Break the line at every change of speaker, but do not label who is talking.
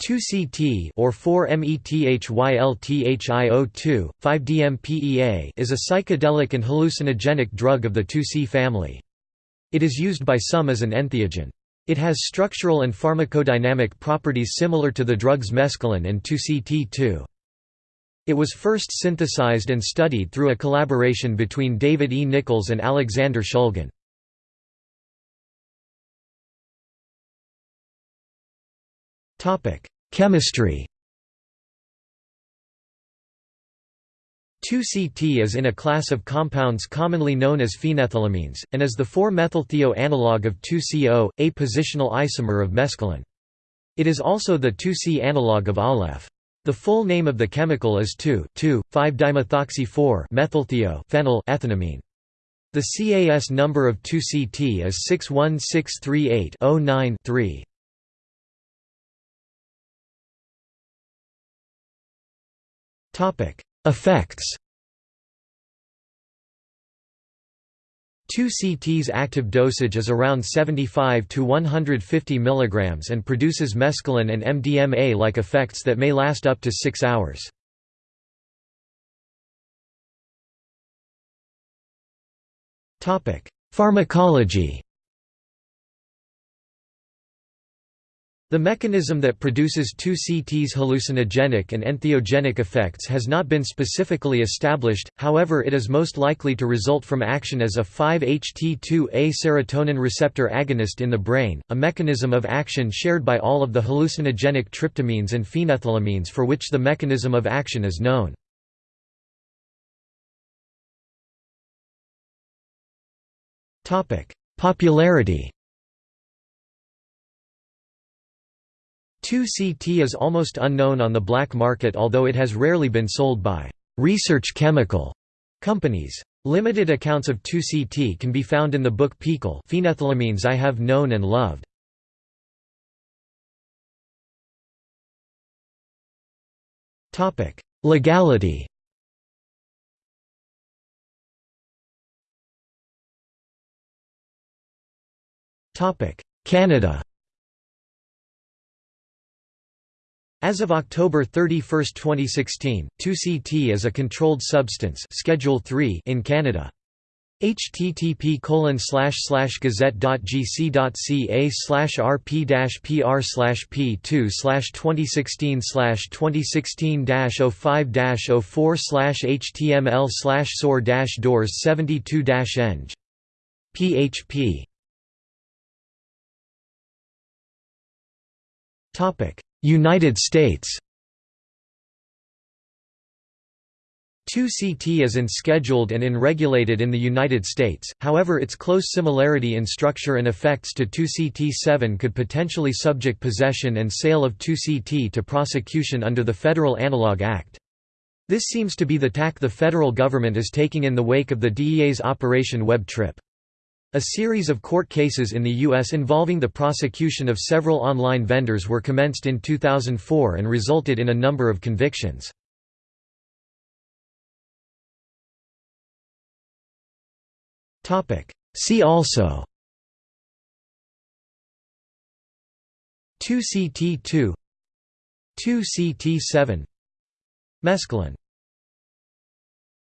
2-CT or 4-MeThylTHIO2, 5-DMPEA is a psychedelic and hallucinogenic drug of the 2-C family. It is used by some as an entheogen. It has structural and pharmacodynamic properties similar to the drugs mescaline and 2-CT2. It was first synthesized and studied through a collaboration between David E. Nichols and Alexander Shulgin. Topic: Chemistry. 2-CT is in a class of compounds commonly known as phenethylamines, and is the 4-methylthio analog of 2-CO, a positional isomer of mescaline. It is also the 2-C analog of Aleph. The full name of the chemical is 2,2,5-dimethoxy-4-methylthio phenyl ethanamine. The CAS number of 2-CT is 61638-09-3. Effects. 2-CT's active dosage is around 75 to 150 mg and produces mescaline and MDMA-like effects that may last up to 6 hours. Pharmacology The mechanism that produces 2-CT's hallucinogenic and entheogenic effects has not been specifically established, however it is most likely to result from action as a 5-HT2A serotonin receptor agonist in the brain, a mechanism of action shared by all of the hallucinogenic tryptamines and phenethylamines for which the mechanism of action is known. Popularity 2-CT is almost unknown on the black market although it has rarely been sold by «research chemical» companies. Limited accounts of 2-CT can be found in the book PiHKAL Phenethylamines I Have Known and Loved. Legality Canada As of October 31, 2016, 2CT is a controlled substance Schedule 3 in Canada. http gazette.gc.ca rp dash pr slash p 2 2016 2016 05 04 html slash soar doors 72 eng php United States 2CT is unscheduled and unregulated in the United States, however its close similarity in structure and effects to 2CT7 could potentially subject possession and sale of 2CT to prosecution under the Federal Analog Act. This seems to be the tack the federal government is taking in the wake of the DEA's Operation Web Tryp. A series of court cases in the U.S. involving the prosecution of several online vendors were commenced in 2004 and resulted in a number of convictions. See also 2CT2 2CT7 Mescaline